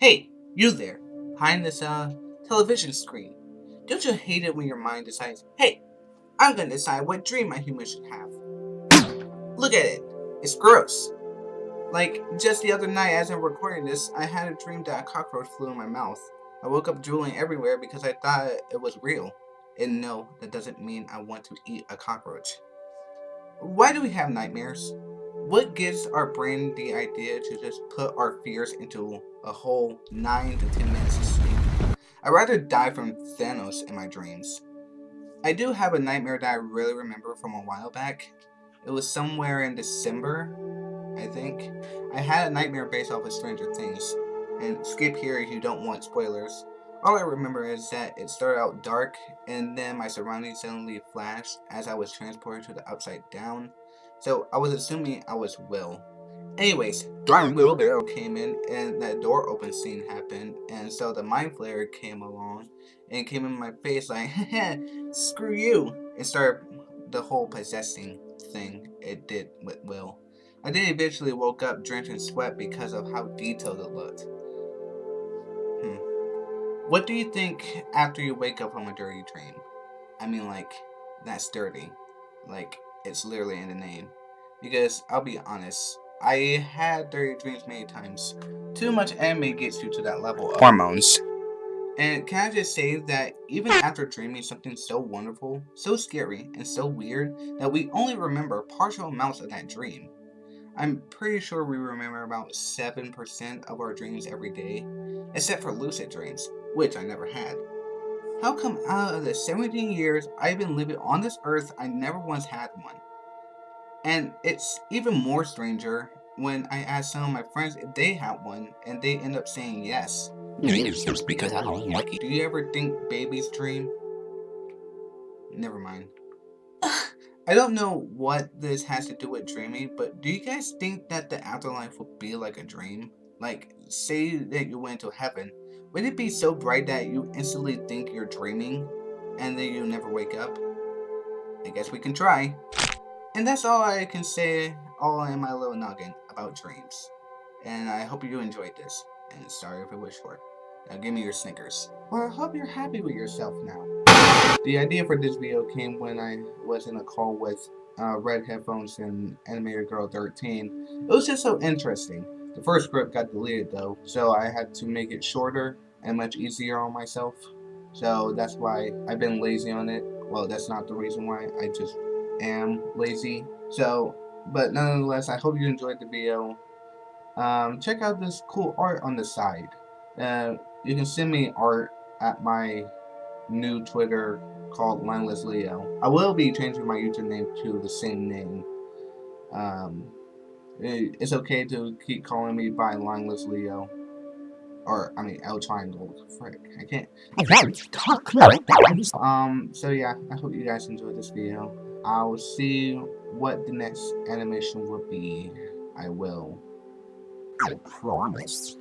Hey, you there, behind this uh television screen. Don't you hate it when your mind decides, hey, I'm gonna decide what dream my human should have? Look at it. It's gross. Like, just the other night as I'm recording this, I had a dream that a cockroach flew in my mouth. I woke up drooling everywhere because I thought it was real. And no, that doesn't mean I want to eat a cockroach. Why do we have nightmares? What gives our brain the idea to just put our fears into a whole 9 to 10 minutes of sleep? I'd rather die from Thanos in my dreams. I do have a nightmare that I really remember from a while back. It was somewhere in December, I think. I had a nightmare based off of Stranger Things. And skip here if you don't want spoilers. All I remember is that it started out dark, and then my surroundings suddenly flashed as I was transported to the upside down. So I was assuming I was Will. Anyways, Darn Wheelbarrow came in, and that door open scene happened, and so the Mind Flayer came along, and came in my face like, screw you, and started the whole possessing thing it did with Will. I then eventually woke up drenched in sweat because of how detailed it looked. Hmm. What do you think after you wake up from a dirty dream? I mean, like, that's dirty. Like, it's literally in the name. Because, I'll be honest, I had dirty dreams many times. Too much anime gets you to that level of hormones. And can I just say that even after dreaming something so wonderful, so scary, and so weird, that we only remember partial amounts of that dream. I'm pretty sure we remember about 7% of our dreams every day, except for lucid dreams, which I never had. How come out of the 17 years I've been living on this earth, I never once had one? And it's even more stranger when I ask some of my friends if they had one, and they end up saying yes. Just because I don't like it. Do you ever think babies dream? Never mind. I don't know what this has to do with dreaming, but do you guys think that the afterlife would be like a dream? Like, say that you went to heaven, would it be so bright that you instantly think you're dreaming, and then you never wake up? I guess we can try. And that's all I can say, all in my little noggin about dreams. And I hope you enjoyed this, and sorry if it was short. Now give me your Snickers. Or I hope you're happy with yourself now. The idea for this video came when I was in a call with uh, Red Headphones and Animator Girl 13. It was just so interesting. The first script got deleted though, so I had to make it shorter and much easier on myself. So that's why I've been lazy on it. Well, that's not the reason why, I just am lazy. So, but nonetheless, I hope you enjoyed the video. Um, check out this cool art on the side. Uh, you can send me art at my new Twitter called Mindless Leo. I will be changing my username to the same name. Um, it's okay to keep calling me by Mindless Leo. Or, I mean, L Triangle. Frick, I can't. Talk about it. Um, so yeah, I hope you guys enjoyed this video. I will see what the next animation will be. I will. I promise.